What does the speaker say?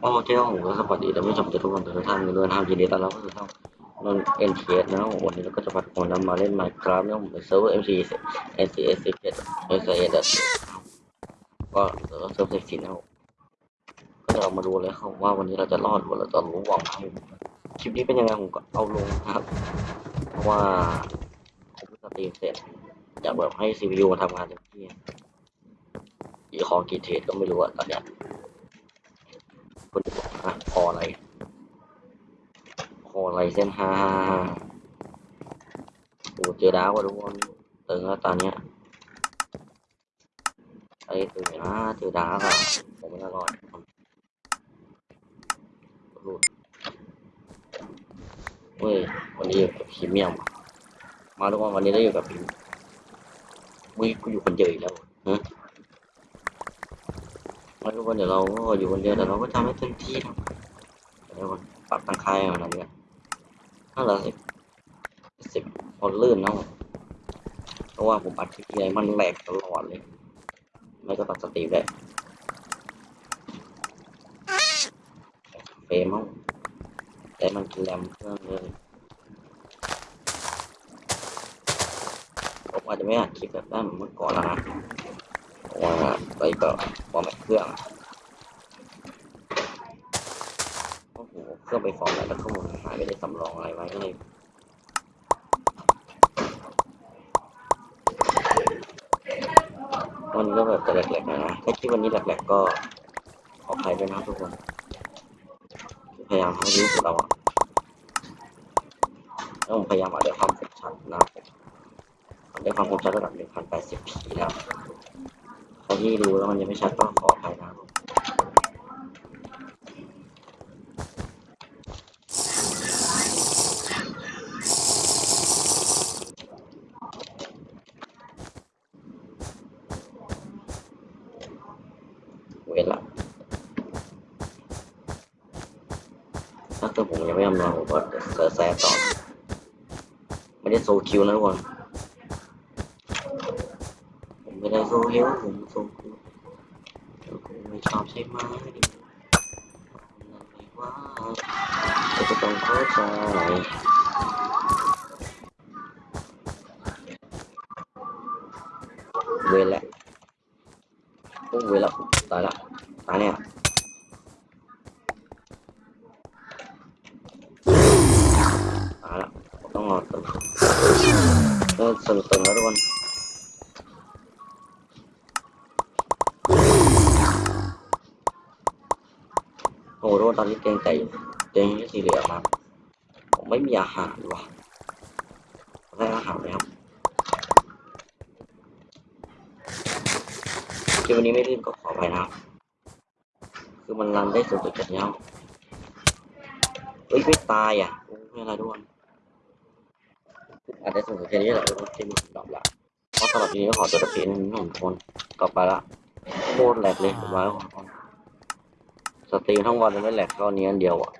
โอเคครับผมก็สวัสดีท่านผู้ชมทุกคนทุกท่านด้วยนะครับยินดีต้อนรับเข้าสู่ช่องนนเอ็นทีเอสนะครับวันนี้เราก็จะพัดคนนำมาเล่น Minecraft นะครับผมเซิร์ฟเวอร์ MC NCS 17 s a ก็เซิร์ฟเซิร์ฟเซ็กซี่นะครับก็จะเรามาดูเลยครับว่าวันนี้เราจะรอดหรือเราจะรู้หวังให้คลิปนี้เป็นยังไงผมก็เอาลงนะครับ เพราะว่าผมเพิ่งสตรีมเสร็จอยากแบบให้ CPU มาทำงานเต็มที่อีคอกี่เทรดก็ไม่รู้อะตอนเนี้ย คุณอะคออะไร คออะไรเส้นห้าโอ้เจอดาวว่ะทุกคนตึงแล้วตอนเนี้ยไอ้ตึงนะเจอดาวอะผมไม่อร่อยรูดเฮ้ยวันนี้อยู่กับพรีเมียม มาทุกคนวันนี้ได้อยู่กับพรีเมียมวิกูอยู่คนเดียวอีกแล้วฮะ มาทุกคนเดี๋ยวเราก็อยู่คนเดียวแต่เราก็ทำให้เต็มที่นะเดี๋ยวก่อนปรับตังคายมันอะไรเนี่ยถ้าเราสิบสิบคนลื่นเนาะเพราะว่าผมอัดคลิปอะไรมันแหลกตลอดเลย ไม่ก็ตัดสตรีมได้เฟรมมั้งแต่มันแรมเครื่องเลยผมอาจจะไม่อัดคลิปแบบนั้นเหมือนเมื่อก่อนแล้วนะ เพราะว่าไปก็ format เครื่องโอ้โหเครื่องไป format แล้วแล้วข้อมูลหายไม่ได้สำรองอะไรไว้ก็เลยวันก็แบบจะแหลกๆหน่อยนะถ้าคลิปวันนี้แหลกๆก็ขออภัยด้วยนะทุกคน พยายามให้ดีที่สุดเราอะแล้วผมพยายามอัดด้วยความคมชัดนะครับผมอัดด้วยความคุ้มชัดระดับ 1080p แล้ว ใครที่ดูแล้วมันยังไม่ชัดก็ขออภัยนะครับเวลาถ้าเกิดผมยังไม่ทำงานผมก็เซอร์แซต่อ ไม่ได้โซคิวนะทุกคน ผมไม่ได้โซคิวผมโซคิวคุณไม่ชอบใช่ไหมนั่นไม่ว่าเราจะต้องเข้าใจเวลละโอ้เวลละตายละตายเนี่ย ตายละต้องรอตึงก็สนุกตึงแล้วทุก โอ้โหตอนนี้เตียงแต่เตียงที่สีเหลืองครับ ผมไม่มีอาหารว่ะได้อาหารไหมครับที่วันนี้ไม่ลื่นก็ขอไปนะครับ คือมันรันได้สุดๆกันแล้วเฮ้ยไม่ตายอะโอ้ไม่อะไรทุกคนอาจจะสูงสุดแค่นี้แหละทุกคนที่มีดอกละเพราะสำหรับทีนี้ก็ขอตัวเพียนหนึ่งคนกลับไปละโคตรแหลกเลยมาแล้วทุกคน สตรีมทั้งวันไม่แหลกเท่านี้อันเดียวอะ